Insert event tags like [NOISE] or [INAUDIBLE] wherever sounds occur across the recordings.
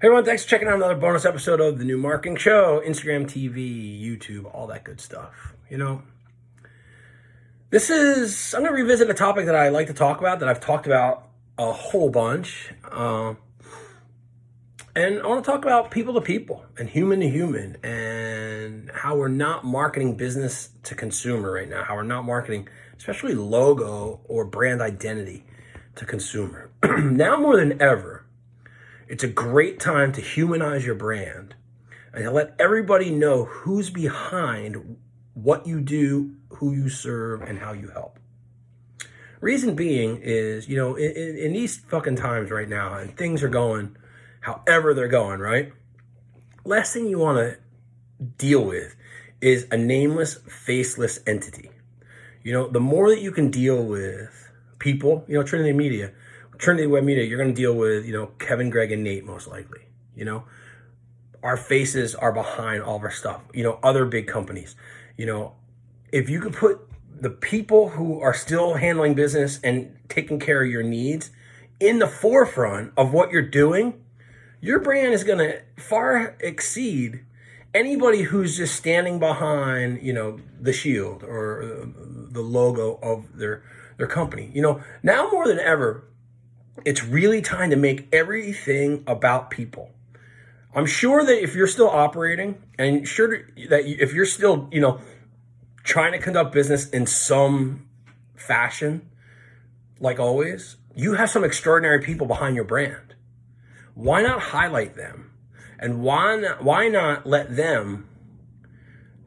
Hey everyone, thanks for checking out another bonus episode of the new marketing show, Instagram TV, YouTube, all that good stuff. You know, this is, I'm going to revisit a topic that I like to talk about, that I've talked about a whole bunch. Uh, and I want to talk about people to people and human to human and how we're not marketing business to consumer right now, how we're not marketing, especially logo or brand identity to consumer. [CLEARS THROAT] now more than ever, it's a great time to humanize your brand and to let everybody know who's behind what you do, who you serve, and how you help. Reason being is, you know, in, in these fucking times right now, and things are going however they're going, right? Last thing you want to deal with is a nameless, faceless entity. You know, the more that you can deal with people, you know, Trinity Media, Trinity Web Media, you're going to deal with, you know, Kevin, Greg, and Nate most likely. You know, our faces are behind all of our stuff. You know, other big companies. You know, if you could put the people who are still handling business and taking care of your needs in the forefront of what you're doing, your brand is going to far exceed anybody who's just standing behind, you know, the shield or uh, the logo of their their company. You know, now more than ever, it's really time to make everything about people. I'm sure that if you're still operating and sure that if you're still, you know, trying to conduct business in some fashion, like always, you have some extraordinary people behind your brand. Why not highlight them? And why not, why not let them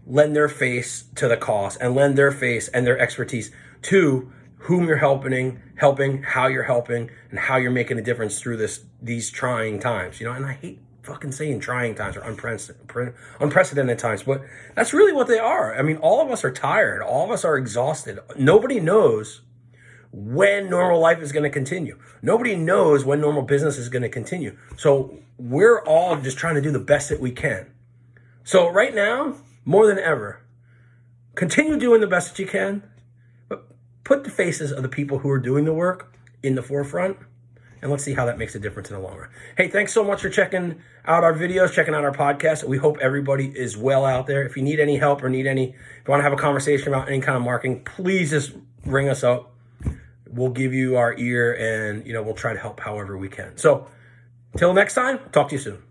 lend their face to the cause and lend their face and their expertise to whom you're helping, helping, how you're helping, and how you're making a difference through this these trying times. You know, and I hate fucking saying trying times or unprecedented, unprecedented times, but that's really what they are. I mean, all of us are tired. All of us are exhausted. Nobody knows when normal life is going to continue. Nobody knows when normal business is going to continue. So we're all just trying to do the best that we can. So right now, more than ever, continue doing the best that you can put the faces of the people who are doing the work in the forefront and let's see how that makes a difference in the long run. Hey, thanks so much for checking out our videos, checking out our podcast. We hope everybody is well out there. If you need any help or need any, if you want to have a conversation about any kind of marketing, please just ring us up. We'll give you our ear and, you know, we'll try to help however we can. So, till next time, talk to you soon.